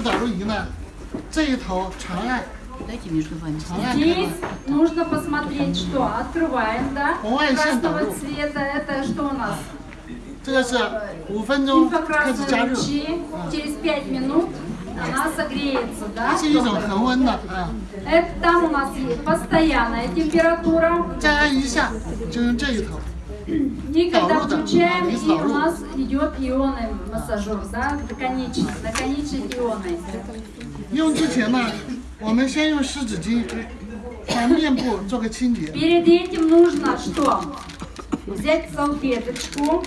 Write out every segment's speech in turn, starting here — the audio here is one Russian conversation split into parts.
指导位移呢，这一头长按， Дайте между вами. 长按开 Здесь 关， нужно посмотреть, что открываем, да? Ой, Красного синда. цвета. Это что у нас? 这个是五分钟开始加 Инфракрасные 热， лучи. Через 5 минут она согреется, да? 是一种恒温的啊。 Это там у нас есть постоянная температура. 再按一下，就用这一头。 И когда导入的， включаем, 啊， и 导 у 入。 нас идет ионный массажер, да? Наконечник, наконечник ионный. 用之前呢，我们先用湿纸巾把面部做个清洁。 Перед этим нужно что? Взять салфеточку,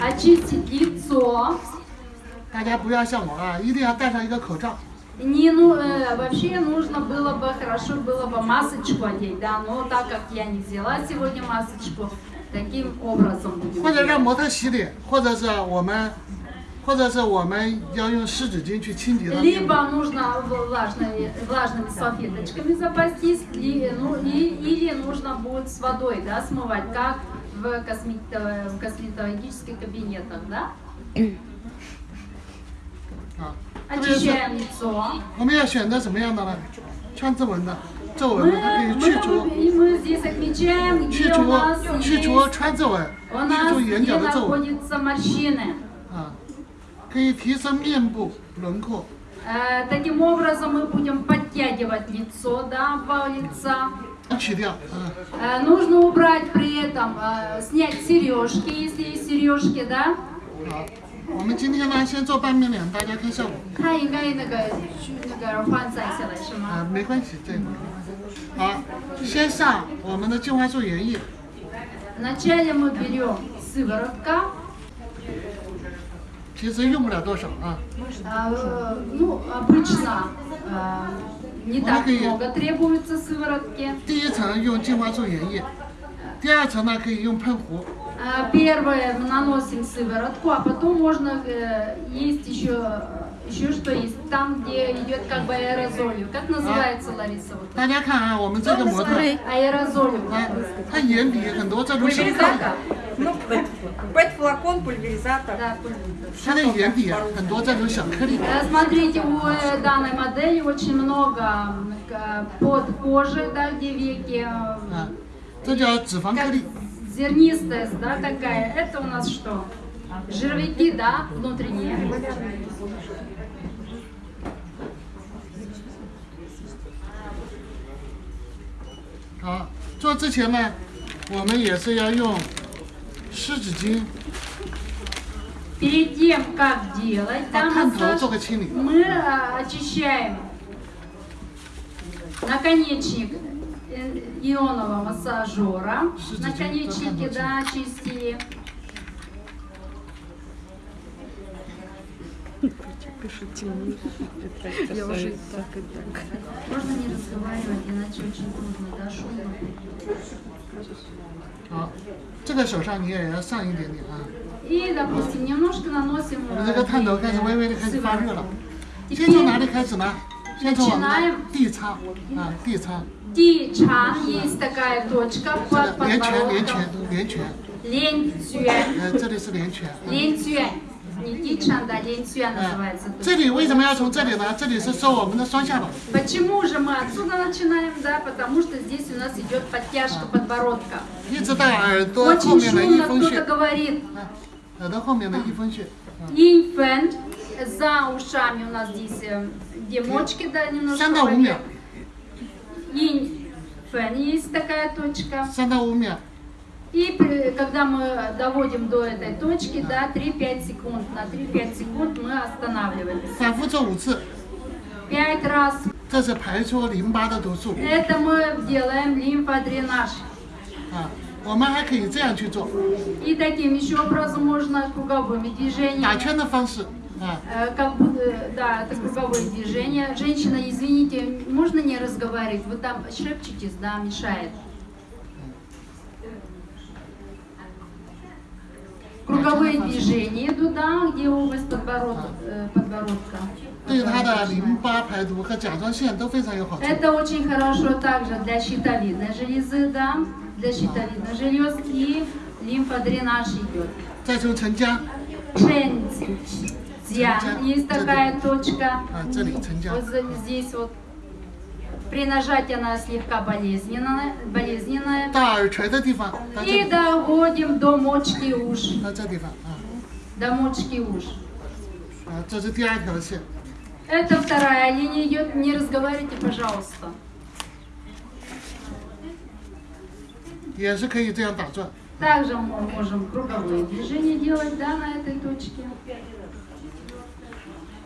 очистить лицо. 大家不要像我啊，一定要戴上一个口罩。 Не, ну, э, вообще нужно было бы, хорошо было бы масочку одеть, да, но так как я не взяла сегодня масочку, таким образом будем 或者让 делать. 模特洗脸，或者是我们，或者是我们要用湿纸巾去清洁它面部。 Либо нужно влажной, влажными салфеточками запастись, и, ну, и- или нужно будет с водой, да, смывать, как в, космето- в косметологических кабинетах, да? 啊，特别是 Очищаем лицо. 我们要选择什么样的呢？川字纹的皱 Мы, 纹的，它可以 мы, 去除 и мы здесь отмечаем, 去 где у 除 нас 去 есть, 除川字纹， у 去 нас 除眼 где 角的皱纹 находятся морщины. 啊，可以提升面部轮廓。 Э, Таким образом мы будем подтягивать лицо, да, обвал лица. 去掉啊， Э, Нужно убрать при этом, э, снять сережки, если есть сережки, да. 好，我们今天呢先做半面脸，大家看效果。看应该那个去那个换算下来是吗？啊，没关系，这个好，先上我们的净化素原液， Вначале мы берем сыворотка, 其实用不了多少啊。 а, э, ну обычно э, не так Много и- много требуется сыворотки. 第一层用净化素原液，第二层呢可以用喷壶， А, Первое мы наносим сыворотку, а потом можно э, есть еще еще что есть там, где идет как бы аэрозолью. Как называется, Лариса? Вот? 大家看啊，我们这个模特， Аэрозолью. 啊，它眼底很多这种小颗粒， Пульверизатор. Ну, пэт, пэт-флакон, пульверизатор. Да, 它的眼底啊很多这种小颗粒， Э, Смотрите, у э, данной модели очень много м, к- под кожей, да, где веки, э, 啊，这叫脂肪颗 как 粒。 зернистость, да, такая. Это у нас что? Жировики, да, внутренние. 好，做之前呢，我们也是要用湿纸巾 Перед тем, как делать 把 да, 探头 массаж, 做个清 理。 мы э, очищаем наконечник э, ионового массажера. Что-то Наконечники, это да, очистили. Можно не разговаривать, иначе очень трудно, да, шумно. 好，这个手上你也要上一点点啊。 И, допустим, немножко наносим 我 э, 们这个探头开始微微的开始发热了 сыворотку.，先从哪里开始呢？先从我们 Начинаем 的地仓啊，地 Ти Чан, есть такая точка под подбородком. Лень Цюэн. Лень Цюэн. Не Ти Чан, да, Лень Цюэн называется. Почему же мы отсюда начинаем, да? Потому что здесь у нас идет подтяжка подбородка. Очень шумно кто-то говорит. Инфент. За ушами у нас здесь э, демочки, да, немножко. Иньфэн есть такая точка. Санаумя. И когда мы доводим до этой точки, да, 3-5 секунд, на 3-5 секунд мы останавливаемся. Пять раз. Это мы делаем лимфодренаж. И таким еще образом можно круговыми движениями. 圈的方式啊。 Э, Как будто, э, да, это круговые движения. Женщина, извините, можно не разговаривать? Вы там шепчетесь, да, мешает. Круговые движения идут, да, где область подбородка. э, подбородка. 对他的淋巴排毒和甲状腺都非常有好处。 Это очень хорошо также для щитовидной железы, да, для щитовидной желез и лимфодренаж идет. 再从沉江， Чэнь Дзян, есть такая точка. А, 这里沉江 Вот за- здесь вот. При нажатии она слегка болезненная, болезненная. 到耳垂的地方，到这 И 里， доводим до мочки уш. 到这地方啊 До мочки уш. 啊，这是第二条线。 Это вторая линия идет. Не разговаривайте, пожалуйста. 也是可以这样打转。 Также мы можем круговые движения делать, да, на этой точке.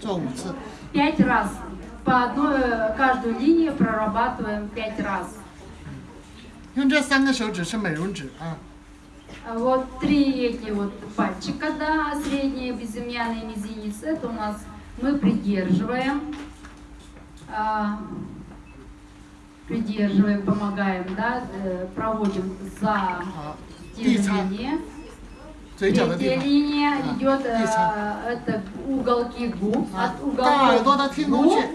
做五次， Пять раз. По одной, э, каждую линию прорабатываем пять раз. 用这三个手指是美容指啊， А Вот три эти вот пальчика, да, средний, безымянный мизинец, это у нас мы придерживаем, а, придерживаем, помогаем, да, э, проводим за 好， те 第 же 三 линии. 嘴角的地 Третья 方 линия А, идет, э, ясно. это уголки губ, 啊 от，到耳朵 уголков 的天宫 губ. 穴，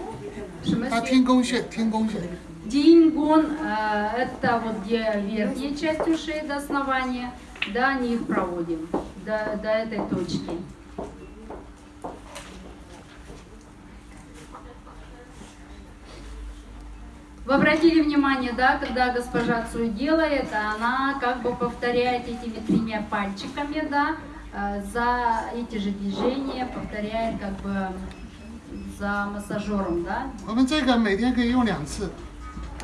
В смысле? 到天宫穴，天宫穴。 Дингон, э, это вот где верхняя часть ушей до основания, до них проводим, до, до этой точки. Вы обратили внимание, да, когда госпожа Цуй делает, она как бы повторяет этими тремя пальчиками, да, э, за эти же движения повторяет как бы за массажером, да, 我们这个每天可以用两次，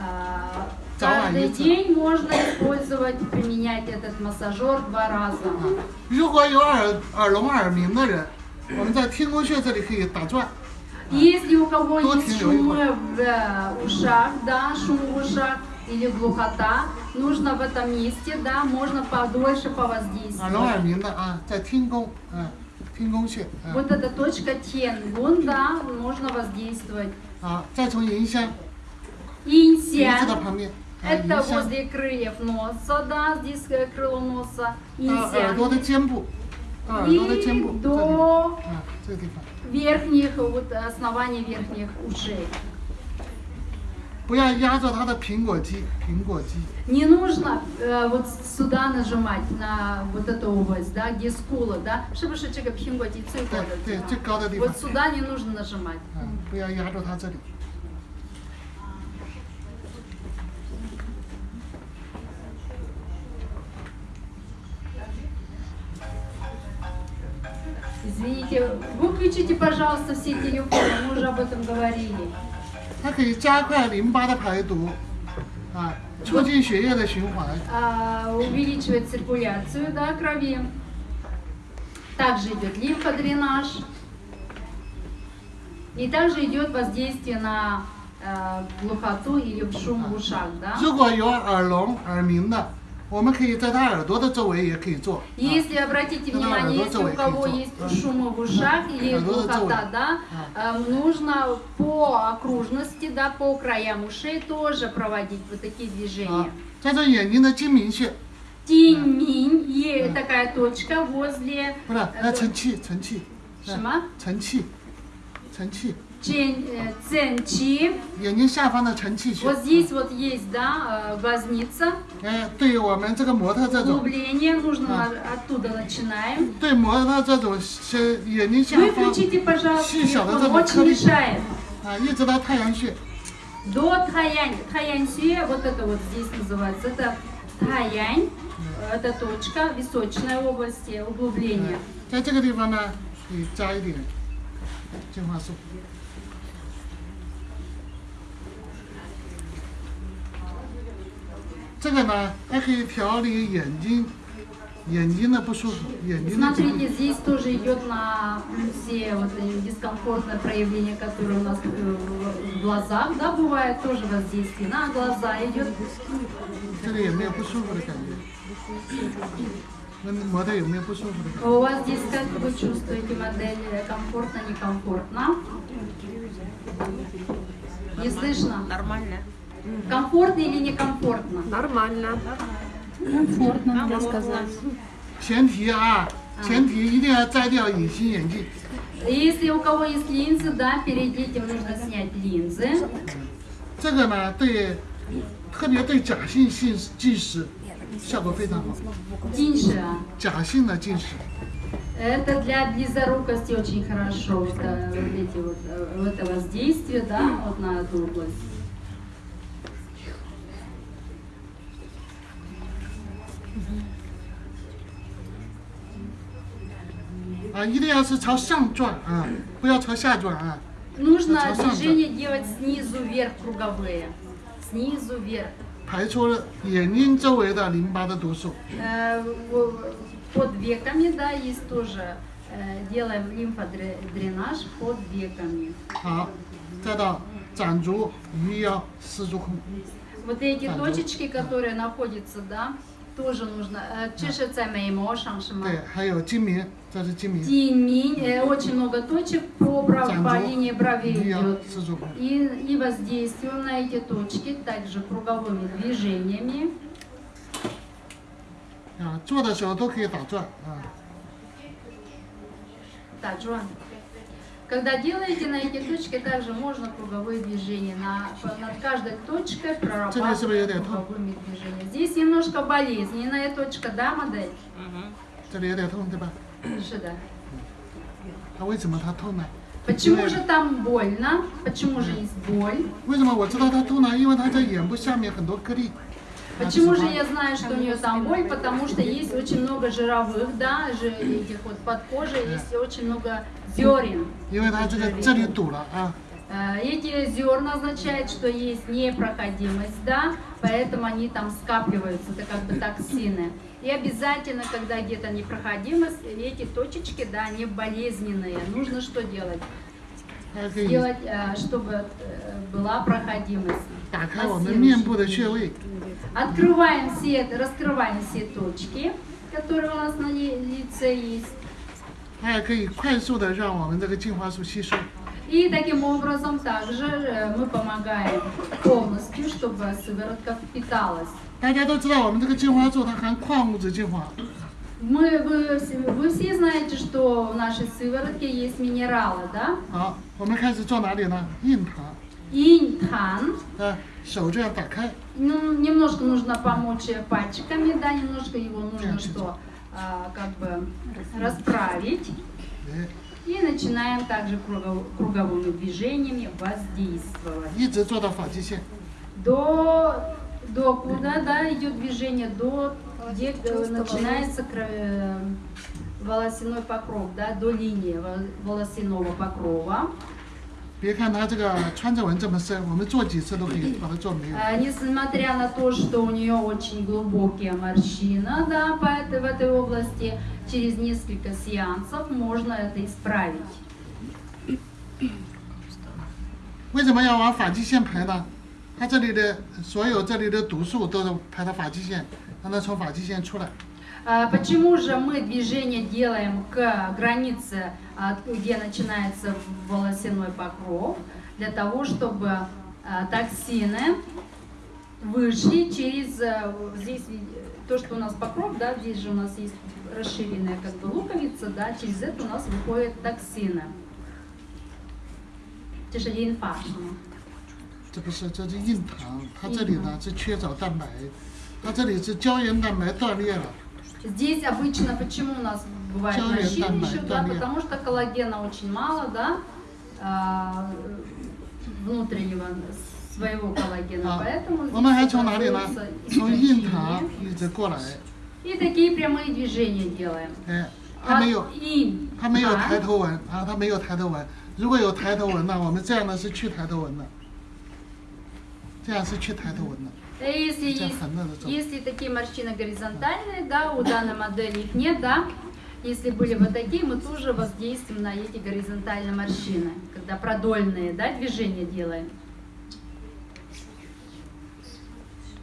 а, Давай, Каждый Вица. день можно использовать, применять этот массажер два раза. 如果有耳耳聋耳鸣的人，我们在天宫穴这里可以打转， если у кого Тут есть шумы в э, ушах, да, шум в ушах или глухота, нужно в этом месте, да, можно подольше повоздействовать. Вот эта точка Тенгун, да, можно воздействовать. Инсян. Это возле крыльев носа, да, здесь э, крыло носа. Инсян. И до верхних, вот основания верхних ушей. 不要压着它的苹果肌，苹果肌， Не нужно э, вот сюда нажимать на вот эту область, да, где скула, да, чтобы что这个苹果肌最高的对对，地方最高的地方 Вот，сюда не нужно нажимать. 嗯，不要压住它这里。 Извините, выключите, пожалуйста, все телефоны, мы уже об этом говорили. 它可以加快淋巴的排毒，啊，促进血液的循环， А, увеличивает циркуляцию, да, крови. Также идет лимфодренаж. И также идет воздействие на э, глухоту или в шум в ушах, да. 如果有耳聋耳鸣的， 我们可以在他耳朵的周围也可以做。啊 Если обратите Да, внимание, да, если да, у кого да. есть шумы в ушах или Да, да, да, глухота, да. да, эм, нужно по окружности, да, по краям ушей тоже проводить вот такие 啊 движения.，在这眼睛的睛明穴， Тиньминь, есть такая точка возле 不是，呃，承气，承气，什么？承气，承气， Чен- э, ценчи. 眼睛下方的承气穴 Вот。здесь вот есть, да, э, глазница. 哎，对于我们这个模特这种， Углубление нужно А. на- оттуда начинаем. 对模特这种是眼睛下方 Выключите, пожалуйста, Сиська, вот телефон, это очень вот мешает. 啊，一直到太阳穴， До таянь. Таянь сюэ, вот это вот здесь называется. Это таянь. Это точка, височная область, э, углубление. 在这个地方呢，可以加一点精华素。 这个呢，还可以调理眼睛眼睛的不舒服，眼睛的疾 Смотрите, 病。 здесь тоже идет на все вот эти дискомфортное проявление, которое у нас э, в в глазах, да, бывает тоже воздействие на глаза идет. 这里有没有不舒服的感觉？那模特有没有不舒服的感觉？ У вас здесь как вы чувствуете модель э, комфортно, некомфортно? Не слышно? Нормально. Комфортно или некомфортно? Нормально. Комфортно, надо сказать. 前提啊，前提一定要摘掉隐形眼镜。 Если у кого есть линзы, да, перед этим нужно снять линзы. 这个呢，对，特别对假性近近视效果非常好。 Тиньше. 假性的近视， Это для близорукости очень хорошо, вот, э, вот эти вот, э, вот это воздействие, да, вот на эту область. - 啊，一定要是朝上转啊，不要朝下转啊。 Нужно Это сам движение делать снизу вверх круговые. Снизу вверх. 排出眼睛周围的淋巴的毒素。 Э, в- Под веками, да, есть тоже. э, Делаем лимфодренаж под веками. 好，再到掌足、鱼腰、四足孔。 Вот эти Так, точечки, которые находятся, да, тоже нужно. Э, Чешется меймо, шамшима. 对，还有睛明，这是睛明。 Тиминь, э, очень много точек по, бров- по Цанзу, линии бровей 鱼腰 идет. 四足孔。 И, и воздействуем на эти точки также круговыми движениями. 啊，做的时候都可以打转啊。 Так, Джоан. Когда делаете на эти точки, также можно круговые движения. На, над каждой точкой Тебе себе я прорабатывать даю. круговыми движениями. Здесь немножко болезненная точка, да, модель? 这里有点痛，对吧？ Шида. 它为什么它痛呢？ Почему же там больно? Почему же есть боль? 为什么我知道它痛呢？因为它在眼部下面很多颗粒。 Почему же я знаю, что у нее там боль? Потому что есть очень много жировых, да, этих вот под кожей, есть очень много зерен. Э, эти зерна означают, что есть непроходимость, да, поэтому они там скапливаются, это как бы токсины. И обязательно, когда где-то непроходимость, эти точечки, да, они болезненные. Нужно что делать? 还可以 Сделать, э, чтобы э, была проходимость. 打开我们面部的穴位。 Открываем все, раскрываем все точки, которые у нас на ли- лице есть. 它也可以快速的让我们这个精华素吸收。 И таким образом также э, мы помогаем полностью, чтобы сыворотка впиталась. 大家都知道，我们这个精华素它含矿物质精华， Мы, вы, все- вы все знаете, что в нашей сыворотке есть минералы, да? 好，我们开始做哪里呢？印堂， Интан. 啊，手这样打开， Ну, немножко нужно помочь э, пальчиками, да, немножко его нужно Прям что, а, как бы расправить. 哎， И начинаем также кругов- круговыми движениями воздействовать. 一直做到发际线。 До, до куда, да, идет движение? До, где э, начинается кра- э, волосяной покров, да, до линии во- волосяного покрова. 别看它这个穿着纹这么深，我们做几次都可以把它做没有。 А, Несмотря на то, что у нее очень глубокие морщины, да, по этой, в этой области, через несколько сеансов можно это исправить. 为什么要往发际线排呢？ 它这里的所有这里的毒素都是排到发际线，让它从发际线出来。 А, Почему же мы движение делаем к границе, а, где начинается волосяной покров? Для того, чтобы а, токсины вышли через э, здесь ви- то, что у нас покров, да, здесь же у нас есть расширенная как бы луковица, да, через это у нас выходят токсины. 这是 лимфа. 这不是，这是印堂，它这里呢是缺少蛋白，它这里是胶原蛋白断裂了。 Здесь обычно почему у нас бывает Человек морщины там, еще, да, там я. потому что коллагена очень мало, да, а, внутреннего своего коллагена, 啊 поэтому，我们还 здесь 从哪里呢 образуется？从印堂 истощение. 一直过来， И такие прямые движения делаем. 哎，它没有 От ин, 它没有 ан, 抬头纹啊，它没有抬头纹。如果有抬头纹呢，我们这样呢是去抬头纹的，这样是去抬头纹的。 Если есть, если такие морщины горизонтальные, да, у данной модели их нет, да, если были вот такие, мы тоже воздействуем на эти горизонтальные морщины, когда продольные, да, движения делаем.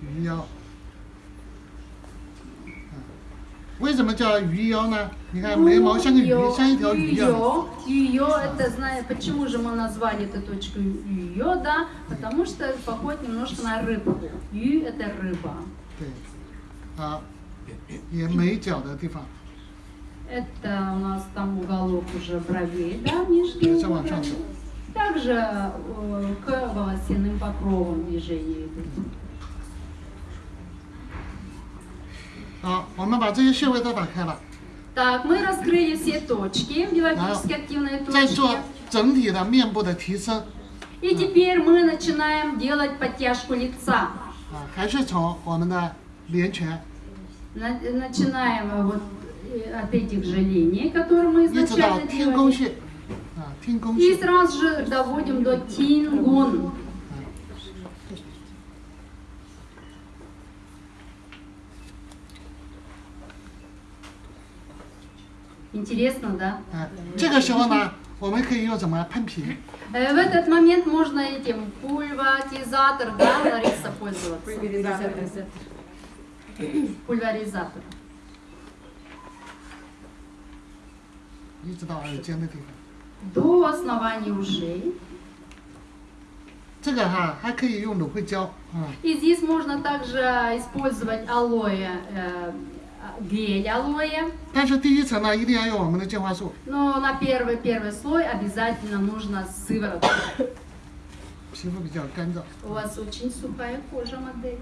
鱼为什么叫鱼腰呢？你看眉毛像个鱼，像一条鱼一样。 Ее, это, знаю, почему же мы назвали эту точку ее, да? Потому что поход немножко на рыбку. Ю это рыба. 对，好，也眉角的地方， Это у нас там уголок уже бровей, да, нижний. 再往上走。 Также э, к волосяным покровам движения идут. 好，我们把这些穴位都打开了。 Так, мы раскрыли все точки, биологически активные 再做 точки. 整体的面部的提升 И теперь мы начинаем делать подтяжку лица. 啊，还是从我们的连拳 На- Начинаем э, вот э, от этих же линий, которые мы 一直到 изначально 天宫 делали. 穴啊，天宫 И 穴 сразу же доводим до тингун. Интересно, да? 啊，这个时候呢，我们可以用什么喷瓶？ Э, В этот момент можно этим пульватизатор, да, Лариса, пользоваться. Пульверизатор. Пульверизатор. 一直到耳尖的地方。 До основания ушей. 这个哈还可以用芦荟胶啊， И здесь можно также использовать алоэ, э, гель-алоэ. Также певица, она ирияё, мы на Но на первый, первый слой обязательно нужно сыворотка. У вас очень сухая кожа, модель.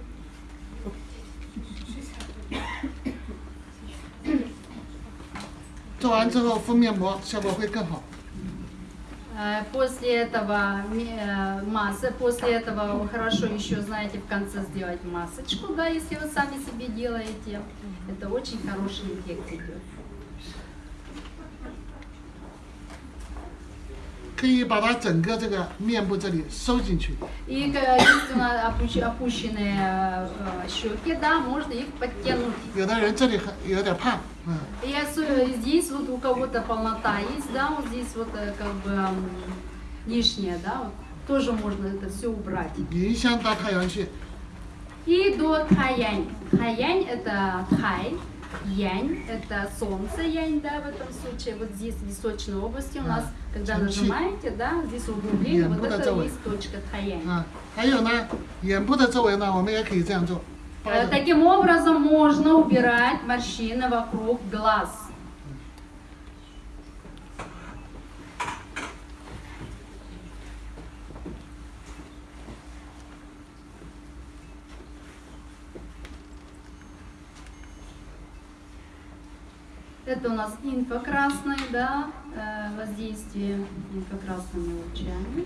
Э, после этого э, масса, после этого хорошо еще, знаете, в конце сделать масочку, да, если вы сами себе делаете. Это очень хороший эффект идет. 可以把它整个这个面部这里收进去， И э, если у нас опущ- опущенные э, щеки, да, можно их подтянуть. 有的人这里很有点胖，嗯， И осо- здесь вот у кого-то полнота есть, да, вот здесь вот э, как бы м, лишнее, да, вот, тоже можно это все убрать. 迎香到太阳穴， и до Тхаянь. Тхаянь – это Тхай, Янь – это солнце янь, да, в этом случае. Вот здесь, в височной области у нас, когда нажимаете, да, здесь углубление, вот это есть точка Тхаянь. А, э, таким образом можно убирать морщины вокруг глаз. Это у нас инфокрасное, да, э, воздействие инфокрасными лучами.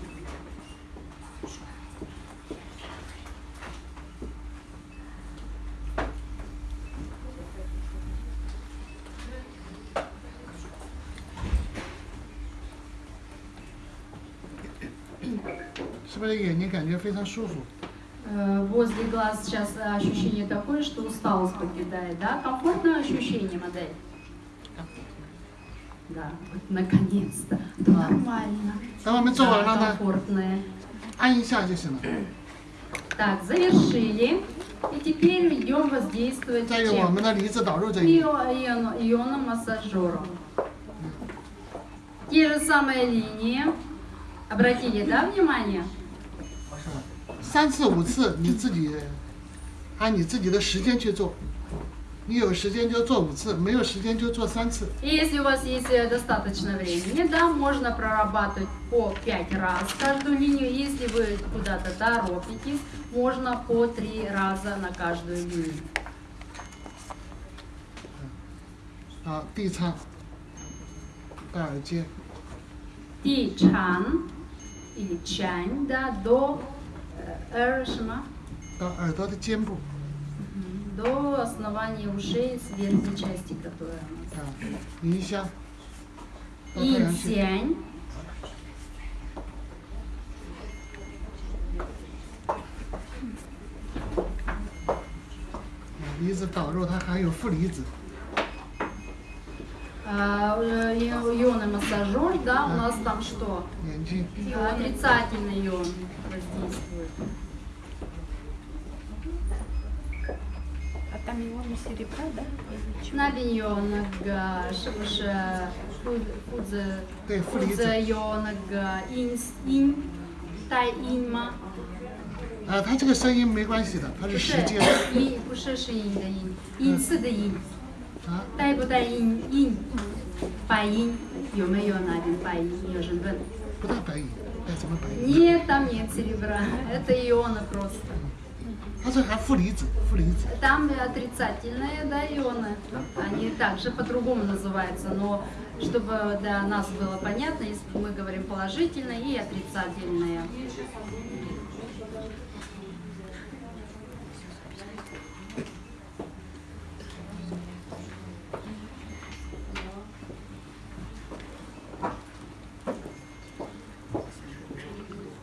Э, возле глаз сейчас ощущение такое, что усталость покидает, да? Комфортное ощущение модель? Да, вот наконец-то. Нормально. 等我们做完了 Да, 呢， комфортное. 按一下就行了。 Так, завершили. И теперь идем воздействовать 再用我 чем? 们的离子导入这一 Ио- ион- ионом массажером. Те же самые линии. Обратили, да, внимание? 三次五次，你自己按你自己的时间去做。 你有时间就做五次，没有时间就做三次。 И если у вас есть э, достаточно времени, да, можно прорабатывать по 5 раз каждую линию. Если вы куда-то торопитесь, можно по 3 раза на каждую линию. 啊，地仓到耳尖， И чан или чань, да, до э, эр, шма, 到耳朵的尖部 до основания ушей, верхней части, которая у нас. Нися. И тянь. А, ионы массажер, да, у нас там что? Отрицательный ион воздействует. 对负离子 фудзе йонага, инс, ин, тай инма. 啊，它这个声音没关系的，它是 不是时间 и 不是是音的音，音次的音，啊，带不带音音，白音有没有那边白音？有人问。不带白银，带什么白银？ Нет, там нет серебра, это ионы просто. 它这还负离子，负离子。 Там отрицательные да, ионы, они также по-другому называются, но чтобы для нас было понятно, если мы говорим положительные и отрицательные.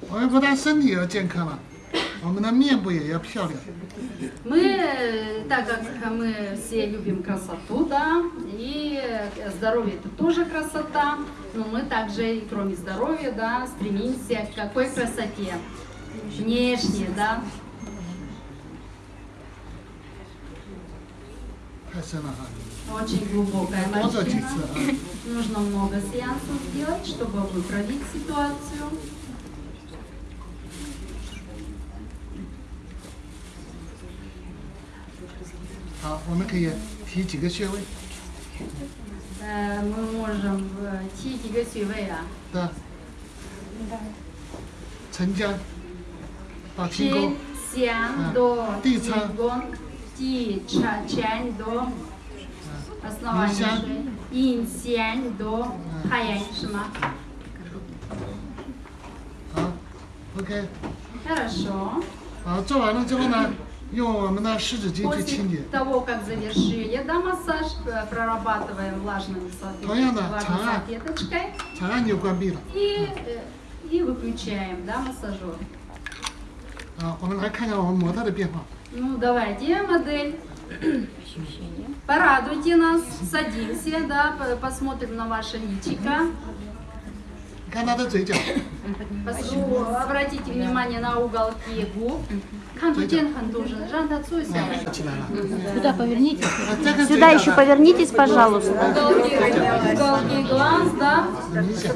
“我们不但身体要健康了， он на мне и общался. Мы, так как мы все любим красоту, да, и здоровье это тоже красота, но мы также, и кроме здоровья, да, стремимся к какой красоте? Внешне, да. Очень глубокая морщина. А? Нужно много сеансов сделать, чтобы выправить ситуацию. 好，我们可以提几个穴位。呃，我我提几个穴位啊？对。陈江，把天。多。地仓。地，地多。银香。多，什么？，OK。那说。好，做完了之后呢？После 清洁。 того, как завершили да, массаж, э, прорабатываем влажными салфет- Понятно. влажной Ага. салфеточкой 长按钮关闭了。 и, э, и выключаем да, массажер. 啊，我们来看看我们模特的变化。 Ну, давайте, модель. Порадуйте нас, садимся, да, по- посмотрим на ваше личико. 你看她的嘴角， Пос- у- Обратите внимание на уголки губ. Хантутен хантужин, жан дацуйся. 起来了。 Сюда повернитесь. 啊，这个嘴 Сюда 角 еще 呢 повернитесь, пожалуйста. Уголки, уголки глаз, да. 很明显，